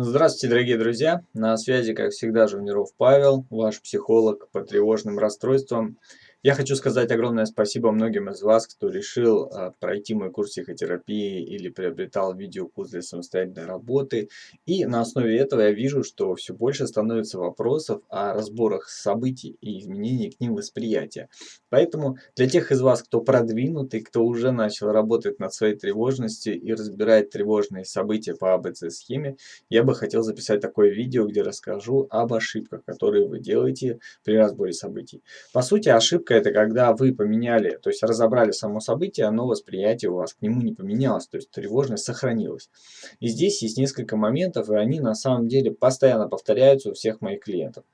Здравствуйте, дорогие друзья! На связи, как всегда, Жуниров Павел, ваш психолог по тревожным расстройствам. Я хочу сказать огромное спасибо многим из вас, кто решил а, пройти мой курс психотерапии или приобретал видеокурс для самостоятельной работы. И на основе этого я вижу, что все больше становится вопросов о разборах событий и изменении к ним восприятия. Поэтому для тех из вас, кто продвинутый, кто уже начал работать над своей тревожностью и разбирает тревожные события по АБЦ-схеме, я бы хотел записать такое видео, где расскажу об ошибках, которые вы делаете при разборе событий. По сути, ошибка ошибка это когда вы поменяли, то есть разобрали само событие, но восприятие у вас к нему не поменялось, то есть тревожность сохранилась. И здесь есть несколько моментов, и они на самом деле постоянно повторяются у всех моих клиентов.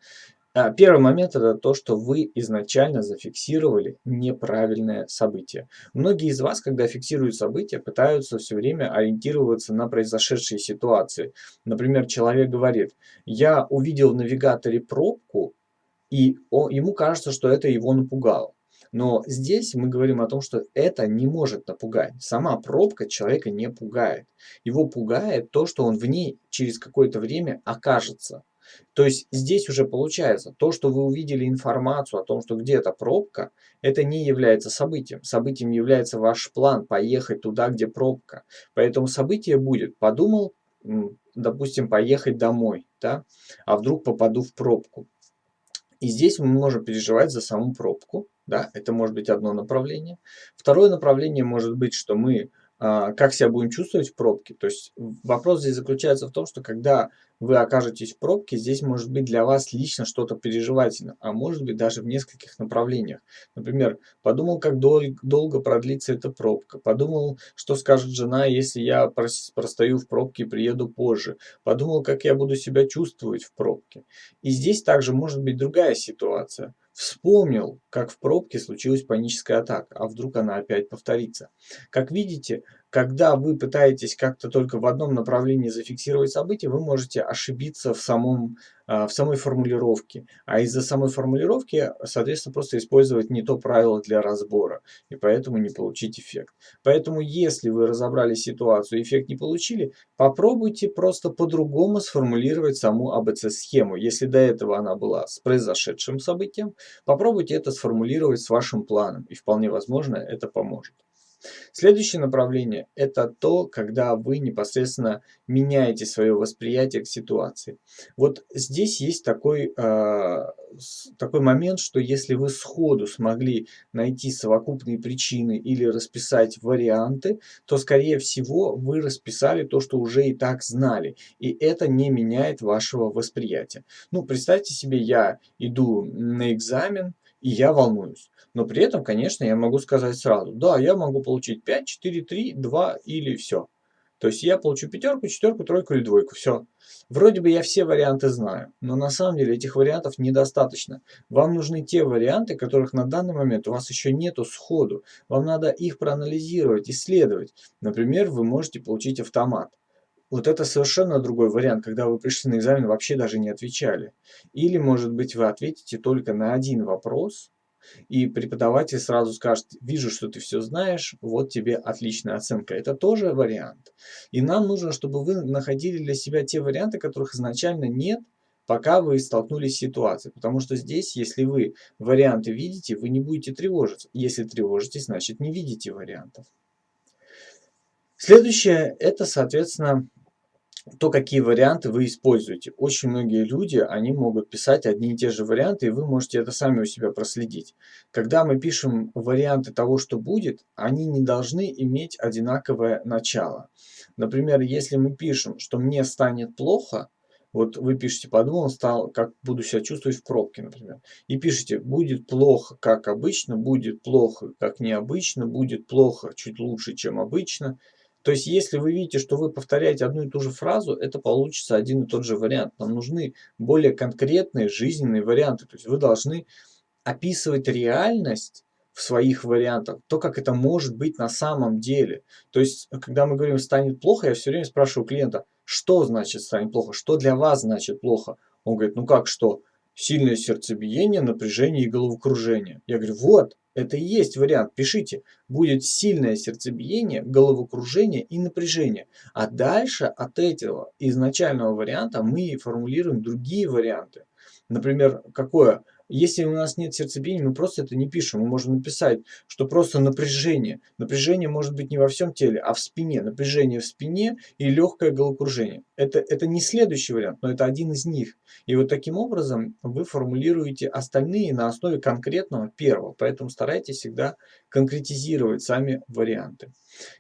А, первый момент это то, что вы изначально зафиксировали неправильное событие. Многие из вас, когда фиксируют события, пытаются все время ориентироваться на произошедшие ситуации. Например, человек говорит, я увидел в навигаторе пробку, и он, ему кажется, что это его напугало. Но здесь мы говорим о том, что это не может напугать. Сама пробка человека не пугает. Его пугает то, что он в ней через какое-то время окажется. То есть здесь уже получается, то, что вы увидели информацию о том, что где-то пробка, это не является событием. Событием является ваш план поехать туда, где пробка. Поэтому событие будет, подумал, допустим, поехать домой, да? а вдруг попаду в пробку. И здесь мы можем переживать за саму пробку. Да? Это может быть одно направление. Второе направление может быть, что мы как себя будем чувствовать в пробке. То есть вопрос здесь заключается в том, что когда вы окажетесь в пробке, здесь может быть для вас лично что-то переживательно, а может быть даже в нескольких направлениях. Например, подумал, как дол долго продлится эта пробка, подумал, что скажет жена, если я простою в пробке и приеду позже, подумал, как я буду себя чувствовать в пробке. И здесь также может быть другая ситуация. Вспомнил, как в пробке случилась паническая атака, а вдруг она опять повторится. Как видите, когда вы пытаетесь как-то только в одном направлении зафиксировать события, вы можете ошибиться в, самом, а, в самой формулировке. А из-за самой формулировки, соответственно, просто использовать не то правило для разбора. И поэтому не получить эффект. Поэтому, если вы разобрали ситуацию и эффект не получили, попробуйте просто по-другому сформулировать саму АБЦ-схему. Если до этого она была с произошедшим событием, попробуйте это сформулировать с вашим планом. И вполне возможно, это поможет. Следующее направление – это то, когда вы непосредственно меняете свое восприятие к ситуации. Вот здесь есть такой, э, такой момент, что если вы сходу смогли найти совокупные причины или расписать варианты, то, скорее всего, вы расписали то, что уже и так знали. И это не меняет вашего восприятия. Ну, представьте себе, я иду на экзамен, и я волнуюсь. Но при этом, конечно, я могу сказать сразу, да, я могу получить 5, 4, 3, 2 или все. То есть я получу пятерку, четверку, тройку или двойку. Все. Вроде бы я все варианты знаю, но на самом деле этих вариантов недостаточно. Вам нужны те варианты, которых на данный момент у вас еще нету сходу. Вам надо их проанализировать, исследовать. Например, вы можете получить автомат. Вот это совершенно другой вариант, когда вы пришли на экзамен вообще даже не отвечали. Или, может быть, вы ответите только на один вопрос, и преподаватель сразу скажет, вижу, что ты все знаешь, вот тебе отличная оценка. Это тоже вариант. И нам нужно, чтобы вы находили для себя те варианты, которых изначально нет, пока вы столкнулись с ситуацией. Потому что здесь, если вы варианты видите, вы не будете тревожиться. Если тревожитесь, значит не видите вариантов. Следующее, это, соответственно, то, какие варианты вы используете. Очень многие люди, они могут писать одни и те же варианты, и вы можете это сами у себя проследить. Когда мы пишем варианты того, что будет, они не должны иметь одинаковое начало. Например, если мы пишем, что мне станет плохо, вот вы пишете, подумал, стал, как буду себя чувствовать в пробке, например. И пишите, будет плохо, как обычно, будет плохо, как необычно, будет плохо, чуть лучше, чем обычно, то есть, если вы видите, что вы повторяете одну и ту же фразу, это получится один и тот же вариант. Нам нужны более конкретные жизненные варианты. То есть, вы должны описывать реальность в своих вариантах, то, как это может быть на самом деле. То есть, когда мы говорим «станет плохо», я все время спрашиваю клиента, что значит «станет плохо», что для вас значит плохо. Он говорит, ну как что? Сильное сердцебиение, напряжение и головокружение. Я говорю, вот, Это и есть вариант. Пишите. Будет сильное сердцебиение, головокружение и напряжение. А дальше от этого изначального варианта мы формулируем другие варианты. Например, какое? Если у нас нет сердцебиения, мы просто это не пишем. Мы можем написать, что просто напряжение. Напряжение может быть не во всем теле, а в спине. Напряжение в спине и легкое головокружение. Это, это не следующий вариант, но это один из них. И вот таким образом вы формулируете остальные на основе конкретного первого. Поэтому старайтесь всегда конкретизировать сами варианты.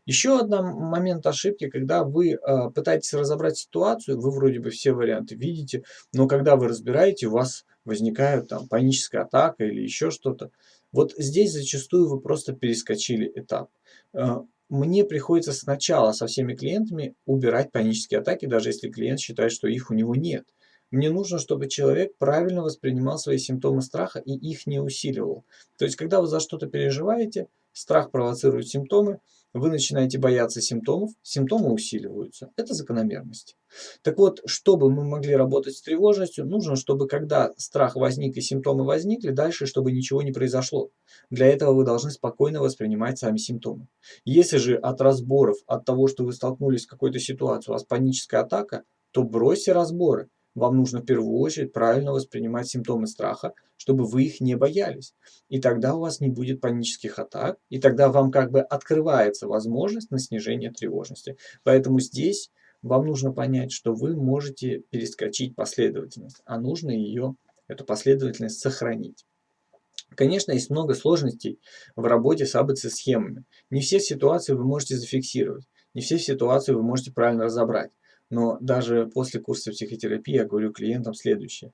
Еще один момент ошибки, когда вы э, пытаетесь разобрать ситуацию, вы вроде бы все варианты видите, но когда вы разбираете, у вас возникает там паническая атака или еще что-то. Вот здесь зачастую вы просто перескочили этап. Э, мне приходится сначала со всеми клиентами убирать панические атаки, даже если клиент считает, что их у него нет. Мне нужно, чтобы человек правильно воспринимал свои симптомы страха и их не усиливал. То есть, когда вы за что-то переживаете, страх провоцирует симптомы, вы начинаете бояться симптомов, симптомы усиливаются. Это закономерность. Так вот, чтобы мы могли работать с тревожностью, нужно, чтобы когда страх возник и симптомы возникли, дальше, чтобы ничего не произошло. Для этого вы должны спокойно воспринимать сами симптомы. Если же от разборов, от того, что вы столкнулись с какой-то ситуацией, у вас паническая атака, то бросьте разборы вам нужно в первую очередь правильно воспринимать симптомы страха, чтобы вы их не боялись. И тогда у вас не будет панических атак, и тогда вам как бы открывается возможность на снижение тревожности. Поэтому здесь вам нужно понять, что вы можете перескочить последовательность, а нужно ее, эту последовательность, сохранить. Конечно, есть много сложностей в работе с АБЦ-схемами. Не все ситуации вы можете зафиксировать, не все ситуации вы можете правильно разобрать. Но даже после курса психотерапии я говорю клиентам следующее,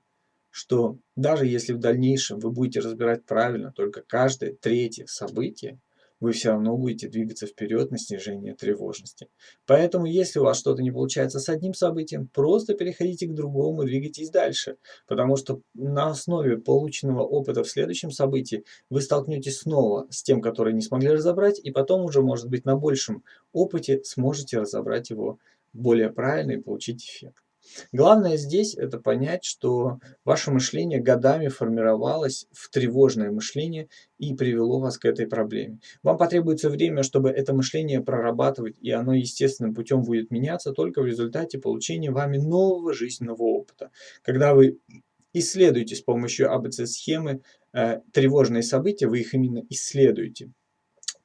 что даже если в дальнейшем вы будете разбирать правильно только каждое третье событие, вы все равно будете двигаться вперед на снижение тревожности. Поэтому, если у вас что-то не получается с одним событием, просто переходите к другому и двигайтесь дальше. Потому что на основе полученного опыта в следующем событии вы столкнетесь снова с тем, который не смогли разобрать, и потом уже, может быть, на большем опыте сможете разобрать его более правильно и получить эффект. Главное здесь это понять, что ваше мышление годами формировалось в тревожное мышление и привело вас к этой проблеме. Вам потребуется время, чтобы это мышление прорабатывать, и оно естественным путем будет меняться только в результате получения вами нового жизненного опыта. Когда вы исследуете с помощью АБЦ-схемы э, тревожные события, вы их именно исследуете.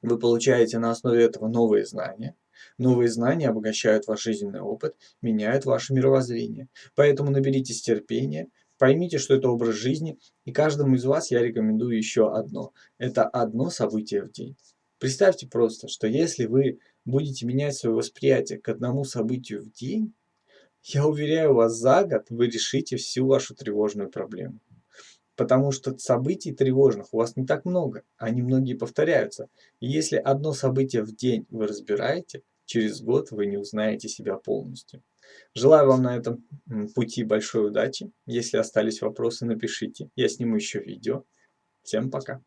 Вы получаете на основе этого новые знания – Новые знания обогащают ваш жизненный опыт, меняют ваше мировоззрение. Поэтому наберитесь терпения, поймите, что это образ жизни, и каждому из вас я рекомендую еще одно. Это одно событие в день. Представьте просто, что если вы будете менять свое восприятие к одному событию в день, я уверяю вас, за год вы решите всю вашу тревожную проблему. Потому что событий тревожных у вас не так много, они многие повторяются. И если одно событие в день вы разбираете, через год вы не узнаете себя полностью. Желаю вам на этом пути большой удачи. Если остались вопросы, напишите. Я сниму еще видео. Всем пока.